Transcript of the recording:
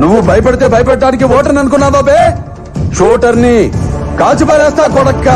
నువ్వు భయపడితే భయపెట్టడానికి ఓటర్ని అనుకున్నావా బే? షోటర్ని కాల్చి పారేస్తా కొడక్క.